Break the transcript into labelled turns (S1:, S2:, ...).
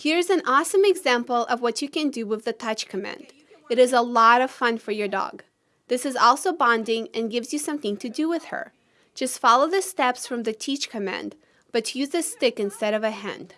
S1: Here's an awesome example of what you can do with the touch command. It is a lot of fun for your dog. This is also bonding and gives you something to do with her. Just follow the steps from the teach command, but use a stick instead of a hand.